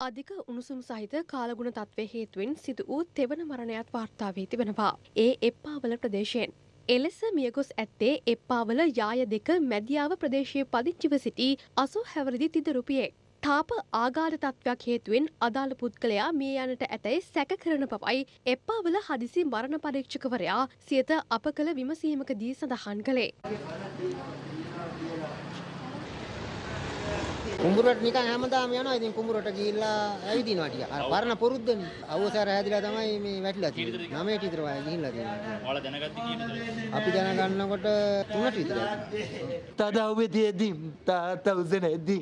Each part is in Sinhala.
අධික උණුසුම් සහිත කාලගුණ තත්ත්වය හේතුවෙන් සිදු වූ තෙවන මරණයත් වාර්තා වී තිබෙනවා. ඒ එප්පාවල ප්‍රදේශයෙන්. එලෙස මියගොස් ඇත්තේ එප්පාවල යාය දෙක මැදියාව ප්‍රදේශයේ පදිංචිව සිටි අසු හැවරිදි තිදරුපියෙක්. තාප ආගාධ තත්ත්වයක් හේතුවෙන් අදාළ පුද්ගලයා මිය යනට ඇතැයි සැක කරන බවයි එප්පාවල හදිසි මරණ පරීක්ෂකවරයා සියත අප කළ විමසීමකදී සඳහන් කළේ. කුඹුරට නිකන් හැමදාම යනවා. ඉතින් කුඹුරට ගිහිල්ලා ඇවිදිනවා ටික. අර පරණ පුරුද්දනේ. අවසර හැදිලා තමයි මේ වැටිලා තියෙන්නේ. නමයට විතර වය ගිහිල්ලා තියෙනවා. ඔයාලා දැනගත්තේ කීයටද? අපි දැනගන්නකොට තුනට විතර ඇති. තදව්වේ තියෙද්දි තාත්තා උසනේද්දි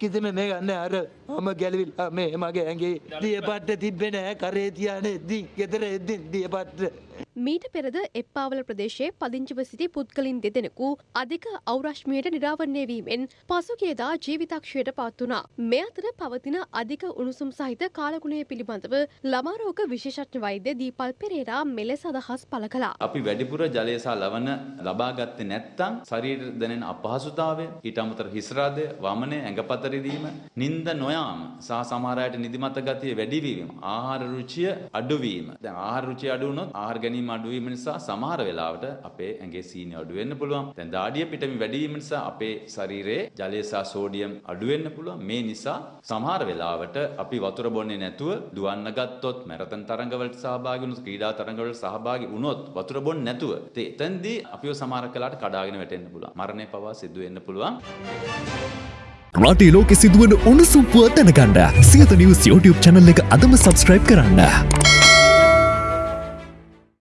කිසිම මේ ගන්න අර මම ගැලවිලා මේ මගේ ඇඟේ දියපට්ට තිබ්බේ නෑ කරේ තියානෙද්දි ගෙදර එද්දි දියපට්ට මීට පෙරද එප්පාවල ප්‍රදේශයේ පදිංචිව සිටි පුද්ගලින් දෙදෙනෙකු අධික අවරශ්මියට නිරාවරණය වීමෙන් පසුගියදා ජීවිතක්ෂයට පත් වුණා. මේ අතර පවතින අධික උණුසුම් සහිත කාලගුණය පිළිබඳව ළමාරෝග විශේෂඥ වෛද්‍ය දීපල් පෙරේරා මෙලෙස අදහස් පළ කළා. අපි වැඩිපුර ජලය සහ ලවණ ලබා ගත්තේ නැත්නම් ශරීරයට දැනෙන අපහසුතාවය ඊට අමතර හිස්රාදය වමනය ඇඟපත රිදීම නිින්ද නොයාම සහ සමහර අයට නිදිමත ගතිය වැඩි වීම ආහාර රුචිය අඩු වීම දැන් ආහාර රුචිය අඩු වුණොත් ආහාර ගැනීම අඩු වීම නිසා සමහර වෙලාවට අපේ ඇඟේ සීනි අඩු වෙන්න පුළුවන්. දැන් දාඩිය පිටමින් වැඩි වීම නිසා අපේ ශරීරයේ ජලය සහ සෝඩියම් අඩු වෙන්න පුළුවන්. මේ නිසා සමහර වෙලාවට අපි වතුර බොන්නේ නැතුව දුවන්න ගත්තොත් මැරතන් තරඟවලට සහභාගී වුණොත් ක්‍රීඩා තරඟවලට සහභාගී වුණොත් වතුර බොන්නේ නැතුව ඉතින් එතෙන්දී අපිව සමහර කලාට කඩාගෙන වැටෙන්න පුළුවන්. මරණය පවා සිදු වෙන්න පුළුවන්. රටේ ලෝකෙ සිදුවන උණුසුම් පුව දැනගන්න. සියත නිවස් YouTube channel එක අදම subscribe කරන්න.